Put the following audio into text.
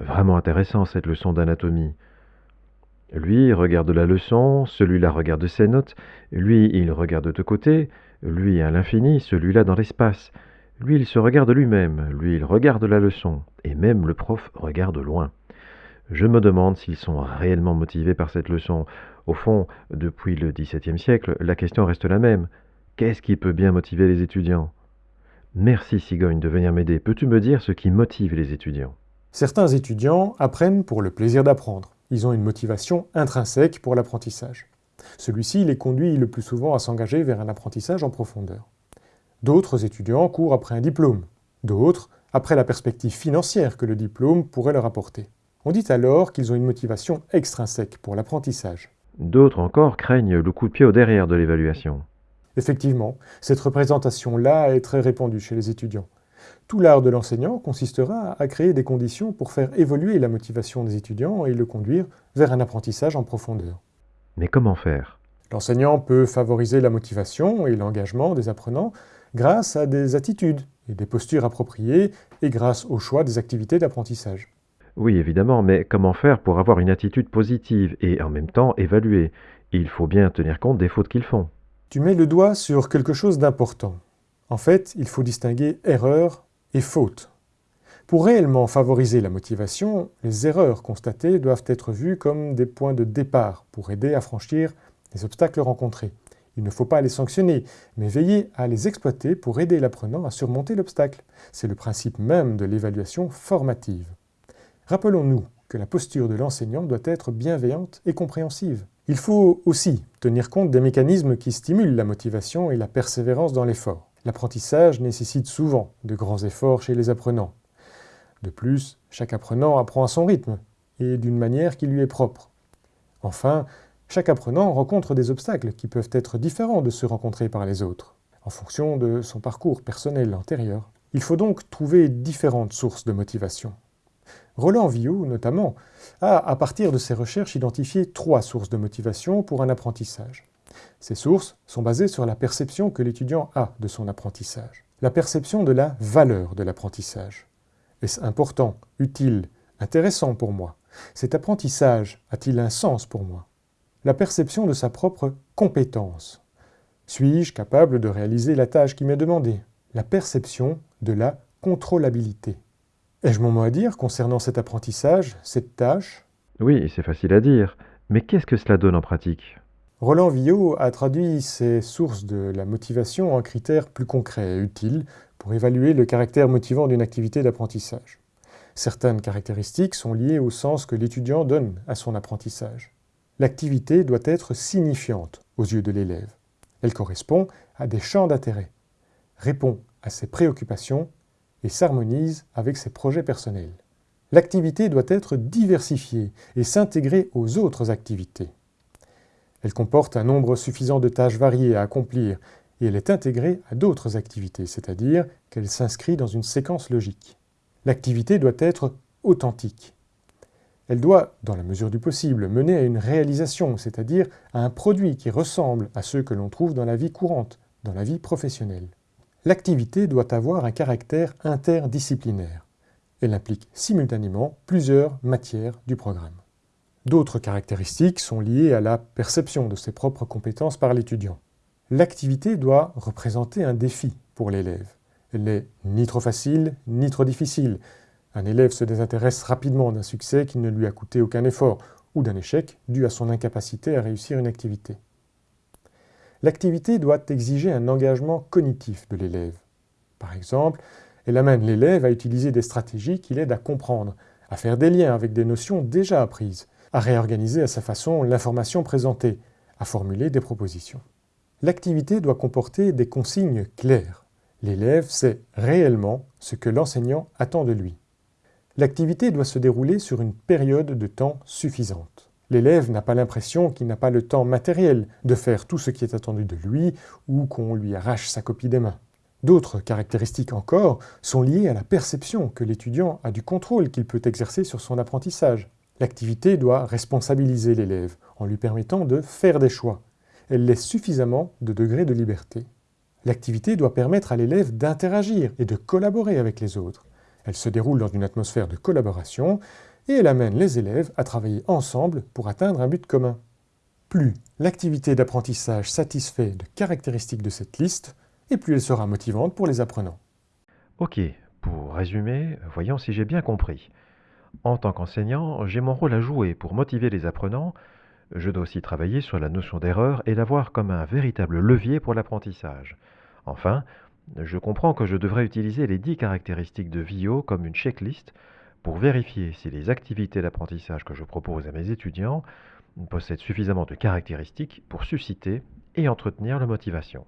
Vraiment intéressant cette leçon d'anatomie. Lui regarde la leçon, celui-là regarde ses notes, lui il regarde de côté, lui à l'infini, celui-là dans l'espace. Lui il se regarde lui-même, lui il regarde la leçon, et même le prof regarde loin. Je me demande s'ils sont réellement motivés par cette leçon. Au fond, depuis le XVIIe siècle, la question reste la même. Qu'est-ce qui peut bien motiver les étudiants? Merci Cigogne de venir m'aider. Peux-tu me dire ce qui motive les étudiants? Certains étudiants apprennent pour le plaisir d'apprendre. Ils ont une motivation intrinsèque pour l'apprentissage. Celui-ci les conduit le plus souvent à s'engager vers un apprentissage en profondeur. D'autres étudiants courent après un diplôme, d'autres après la perspective financière que le diplôme pourrait leur apporter. On dit alors qu'ils ont une motivation extrinsèque pour l'apprentissage. D'autres encore craignent le coup de pied au derrière de l'évaluation. Effectivement, cette représentation-là est très répandue chez les étudiants. Tout l'art de l'enseignant consistera à créer des conditions pour faire évoluer la motivation des étudiants et le conduire vers un apprentissage en profondeur. Mais comment faire? L'enseignant peut favoriser la motivation et l'engagement des apprenants grâce à des attitudes et des postures appropriées et grâce au choix des activités d'apprentissage. Oui, évidemment, mais comment faire pour avoir une attitude positive et en même temps évaluer? Il faut bien tenir compte des fautes qu'ils font. Tu mets le doigt sur quelque chose d'important. En fait, il faut distinguer erreur et faute. Pour réellement favoriser la motivation, les erreurs constatées doivent être vues comme des points de départ pour aider à franchir les obstacles rencontrés. Il ne faut pas les sanctionner, mais veiller à les exploiter pour aider l'apprenant à surmonter l'obstacle. C'est le principe même de l'évaluation formative. Rappelons-nous que la posture de l'enseignant doit être bienveillante et compréhensive. Il faut aussi tenir compte des mécanismes qui stimulent la motivation et la persévérance dans l'effort. L'apprentissage nécessite souvent de grands efforts chez les apprenants. De plus, chaque apprenant apprend à son rythme et d'une manière qui lui est propre. Enfin, chaque apprenant rencontre des obstacles qui peuvent être différents de ceux rencontrés par les autres, en fonction de son parcours personnel antérieur. Il faut donc trouver différentes sources de motivation. Roland Villot, notamment, a, à partir de ses recherches, identifié trois sources de motivation pour un apprentissage. Ces sources sont basées sur la perception que l'étudiant a de son apprentissage, la perception de la valeur de l'apprentissage. Est-ce important, utile, intéressant pour moi? Cet apprentissage a-t-il un sens pour moi? La perception de sa propre compétence. Suis-je capable de réaliser la tâche qui m'est demandée? La perception de la contrôlabilité. Ai-je mon mot à dire concernant cet apprentissage, cette tâche? Oui, c'est facile à dire, mais qu'est-ce que cela donne en pratique? Roland Villot a traduit ces sources de la motivation en critères plus concrets et utiles pour évaluer le caractère motivant d'une activité d'apprentissage. Certaines caractéristiques sont liées au sens que l'étudiant donne à son apprentissage. L'activité doit être signifiante aux yeux de l'élève. Elle correspond à des champs d'intérêt, répond à ses préoccupations et s'harmonise avec ses projets personnels. L'activité doit être diversifiée et s'intégrer aux autres activités. Elle comporte un nombre suffisant de tâches variées à accomplir et elle est intégrée à d'autres activités, c'est-à-dire qu'elle s'inscrit dans une séquence logique. L'activité doit être authentique. Elle doit, dans la mesure du possible, mener à une réalisation, c'est-à-dire à un produit qui ressemble à ceux que l'on trouve dans la vie courante, dans la vie professionnelle. L'activité doit avoir un caractère interdisciplinaire. Elle implique simultanément plusieurs matières du programme. D'autres caractéristiques sont liées à la perception de ses propres compétences par l'étudiant. L'activité doit représenter un défi pour l'élève. Elle n'est ni trop facile, ni trop difficile. Un élève se désintéresse rapidement d'un succès qui ne lui a coûté aucun effort, ou d'un échec dû à son incapacité à réussir une activité. L'activité doit exiger un engagement cognitif de l'élève. Par exemple, elle amène l'élève à utiliser des stratégies qui l'aident à comprendre, à faire des liens avec des notions déjà apprises, à réorganiser à sa façon l'information présentée, à formuler des propositions. L'activité doit comporter des consignes claires. L'élève sait réellement ce que l'enseignant attend de lui. L'activité doit se dérouler sur une période de temps suffisante. L'élève n'a pas l'impression qu'il n'a pas le temps matériel de faire tout ce qui est attendu de lui ou qu'on lui arrache sa copie des mains. D'autres caractéristiques encore sont liées à la perception que l'étudiant a du contrôle qu'il peut exercer sur son apprentissage. L'activité doit responsabiliser l'élève en lui permettant de faire des choix. Elle laisse suffisamment de degrés de liberté. L'activité doit permettre à l'élève d'interagir et de collaborer avec les autres. Elle se déroule dans une atmosphère de collaboration et elle amène les élèves à travailler ensemble pour atteindre un but commun. Plus l'activité d'apprentissage satisfait de caractéristiques de cette liste, et plus elle sera motivante pour les apprenants. Ok, pour résumer, voyons si j'ai bien compris. En tant qu'enseignant, j'ai mon rôle à jouer pour motiver les apprenants. Je dois aussi travailler sur la notion d'erreur et la voir comme un véritable levier pour l'apprentissage. Enfin, je comprends que je devrais utiliser les 10 caractéristiques de VIO comme une checklist pour vérifier si les activités d'apprentissage que je propose à mes étudiants possèdent suffisamment de caractéristiques pour susciter et entretenir la motivation.